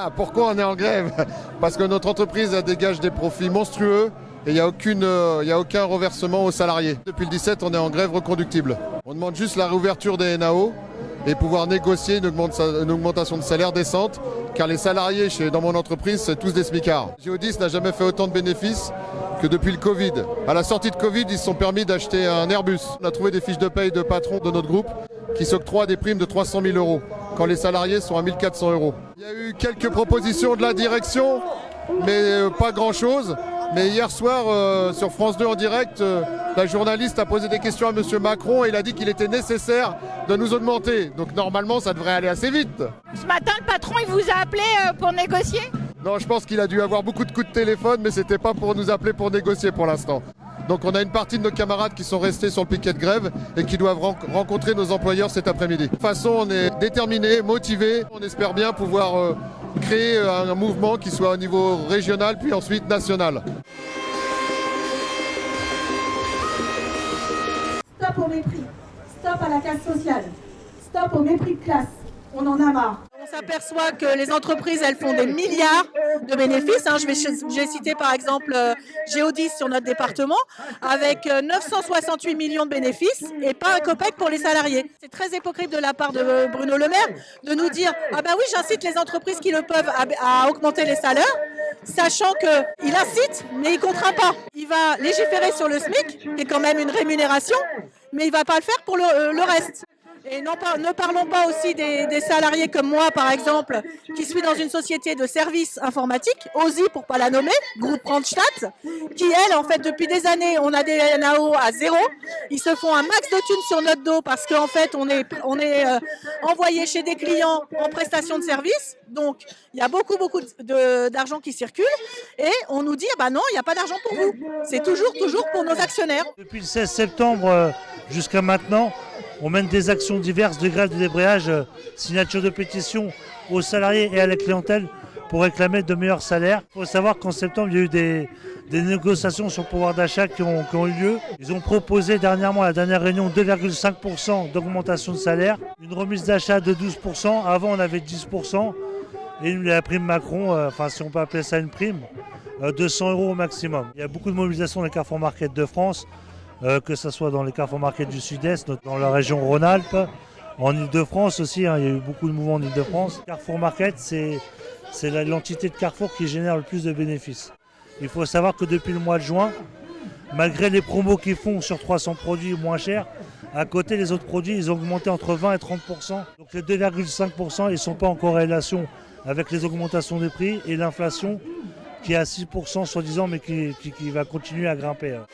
Ah, pourquoi on est en grève? Parce que notre entreprise dégage des profits monstrueux et il n'y euh, a aucun reversement aux salariés. Depuis le 17, on est en grève reconductible. On demande juste la réouverture des NAO et pouvoir négocier une, augmentation de salaire décente, car les salariés dans mon entreprise, c'est tous des smicards. Géodis n'a jamais fait autant de bénéfices que depuis le Covid. À la sortie de Covid, ils se sont permis d'acheter un Airbus. On a trouvé des fiches de paye de patrons de notre groupe qui s'octroient des primes de 300 000 euros, quand les salariés sont à 1400 euros. Il y a eu quelques propositions de la direction, mais euh, pas grand-chose. Mais hier soir, euh, sur France 2 en direct, euh, la journaliste a posé des questions à M. Macron et il a dit qu'il était nécessaire de nous augmenter. Donc normalement, ça devrait aller assez vite. Ce matin, le patron, il vous a appelé euh, pour négocier? Non, je pense qu'il a dû avoir beaucoup de coups de téléphone, mais c'était pas pour nous appeler pour négocier pour l'instant. Donc on a une partie de nos camarades qui sont restés sur le piquet de grève et qui doivent ren- rencontrer nos employeurs cet après-midi. De toute façon, on est déterminés, motivés. On espère bien pouvoir euh, créer euh, un mouvement qui soit au niveau régional puis ensuite national. Stop au mépris. Stop à la casse sociale. Stop au mépris de classe. On en a marre. S'aperçoit que les entreprises, elles font des milliards de bénéfices. hein. Je vais j'ai cité par exemple euh, Géodis sur notre département, avec euh, 968 millions de bénéfices et pas un copec pour les salariés. C'est très hypocrite de la part de euh, Bruno Le Maire de nous dire ah ben oui, j'incite les entreprises qui le peuvent à, augmenter les salaires, sachant que il incite, mais il contraint pas. Il va légiférer sur le SMIC, qui est quand même une rémunération, mais il va pas le faire pour euh, le reste. Et non ne parlons pas aussi des, salariés comme moi, par exemple, qui suis dans une société de services informatiques, OSI pour pas la nommer, groupe Randstad, qui elle, en fait, depuis des années, on a des NAO à zéro. Ils se font un max de thunes sur notre dos parce qu'en fait, on est, euh, envoyé chez des clients en prestation de service. Donc, il y a beaucoup, beaucoup d'argent qui circule. Et on nous dit, ah bah non, il n'y a pas d'argent pour vous. C'est toujours, toujours pour nos actionnaires. Depuis le 16 septembre euh, jusqu'à maintenant, on mène des actions diverses de grève de débrayage, euh, signature de pétition aux salariés et à la clientèle pour réclamer de meilleurs salaires. Il faut savoir qu'en septembre, il y a eu des, négociations sur le pouvoir d'achat qui ont, eu lieu. Ils ont proposé dernièrement, à la dernière réunion, 2,5% d'augmentation de salaire, une remise d'achat de 12%. Avant, on avait 10%. Et la prime Macron, euh, enfin si on peut appeler ça une prime, euh, 200 euros au maximum. Il y a beaucoup de mobilisation dans les Carrefour Market de France, euh, que ce soit dans les Carrefour Market du Sud-Est, dans la région Rhône-Alpes, en Ile-de-France aussi, hein, il y a eu beaucoup de mouvements en Ile-de-France. Carrefour Market, c'est l'entité de Carrefour qui génère le plus de bénéfices. Il faut savoir que depuis le mois de juin, malgré les promos qu'ils font sur 300 produits moins chers, à côté, les autres produits, ils ont augmenté entre 20 et 30% Donc les 2,5% ils ne sont pas en corrélation avec les augmentations des prix et l'inflation qui est à 6% soi-disant, mais qui va continuer à grimper. hein.